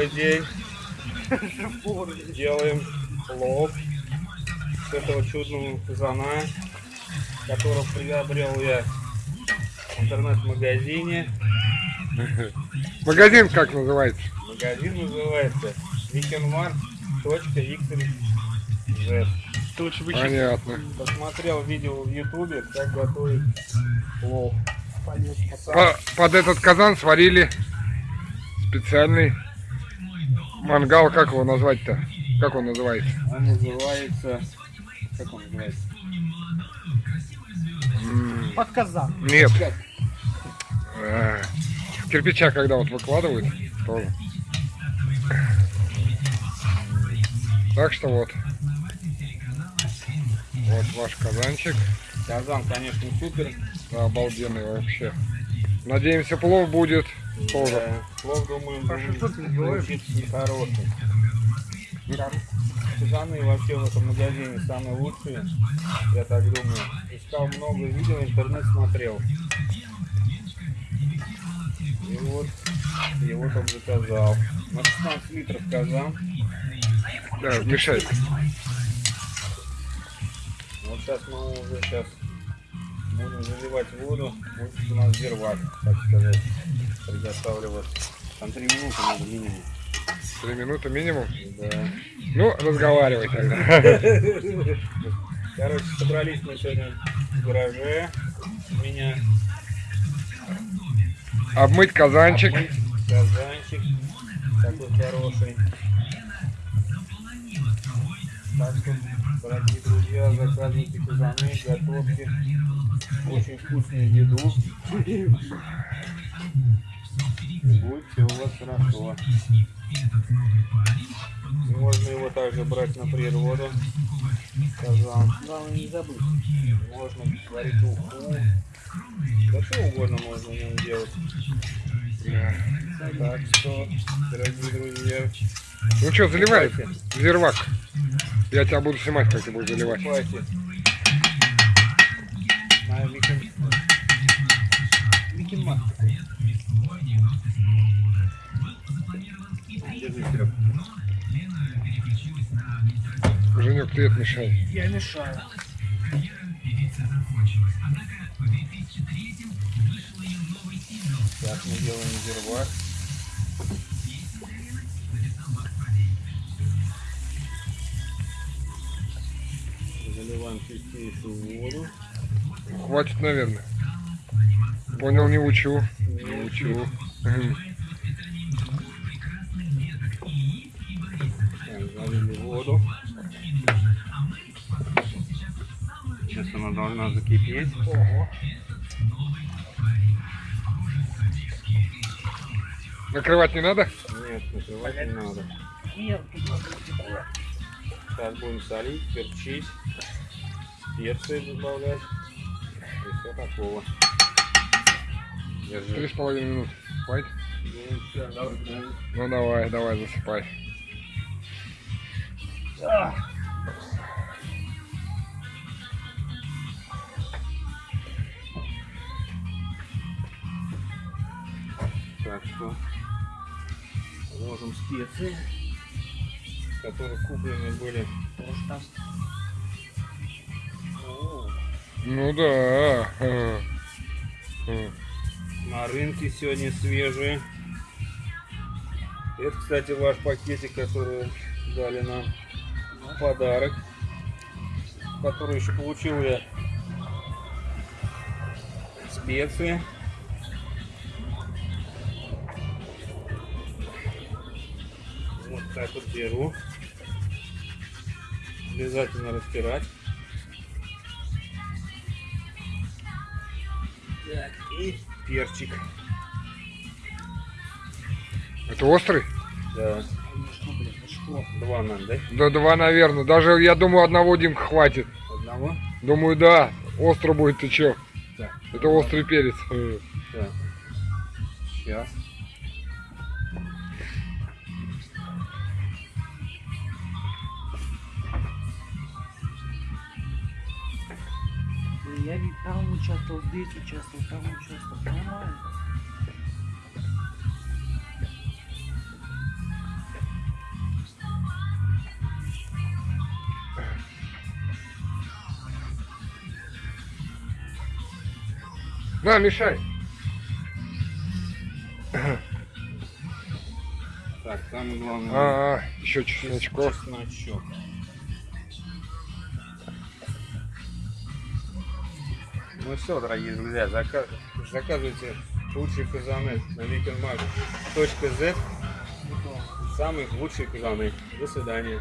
Первый день. Делаем плов с этого чудного фазана, которого приобрел я в интернет-магазине. Магазин как называется? Магазин называется еще Понятно. Посмотрел видео в ютубе, как готовить плов. По- под этот казан сварили специальный мангал. Как его назвать-то? Как он называется? Он называется... Как он называется? Под казан. Нет. Э, Кирпича, когда вот выкладывают, тоже. Так что вот. Вот ваш казанчик. Казан, конечно, супер. Да, обалденный вообще. Надеемся, плов будет тоже. Плов, думаю, будет получиться нехороший. Казаны вообще в этом магазине самые лучшие, я так думаю. Искал много видео, интернет смотрел. И вот его там заказал. На 16 литров казан. Да, мешает. Вот сейчас мы уже сейчас будем заливать воду. Будет у нас зервак, так сказать, приготавливаться. Там 3 минуты надо минимум. Три минуты минимум. Да. Ну, разговаривай тогда. Короче, собрались мы сегодня в гараже. У меня Обмыть казанчик. обмыть казанчик такой хороший. Так что, дорогие друзья, заказывайте казаны, готовьте очень вкусную еду. И будет все у вас хорошо. Можно его также брать на природу. Казан. Главное не забыть. Можно варить уху. Да что угодно можно в нем делать. Так что, дорогие друзья, Ну что, заливай, Давайте. зервак. Я тебя буду снимать, как ты будешь заливать. Серег. Женек, ты это мешай. Я мешаю. Так, мы делаем зервак. Заливаем чистейшую воду. Хватит, наверное. Понял, не учу. Не учу. Залили воду. Сейчас она должна закипеть. Накрывать не надо? Нет, накрывать не надо. Сейчас будем солить, перчить, перцы добавлять. И все такого. Три с половиной минуты. Хватит? Ну, всё, давай, давай. Ну давай, давай, засыпай. Так что ложим специи, которые куплены были. там Ну да. На рынке сегодня свежие. Это, кстати, ваш пакетик, который дали нам в подарок. Который еще получил я специи. Так вот беру. Обязательно растирать. Так, и перчик. Это острый? Да. Два надо, да? Да два, наверное. Даже, я думаю, одного Димка хватит. Одного? Думаю, да. Остро будет, ты чё? Так. Это острый перец. Так. Сейчас. Я ведь там участвовал, здесь участвовал, там участвовал. Нормально. На, мешай. Так, самое главное. А, -а, -а еще чесночков. Чесночок. Ну все, дорогие друзья, зака- заказывайте лучшие казаны на weekendmag.z. Самые лучшие казаны. До свидания.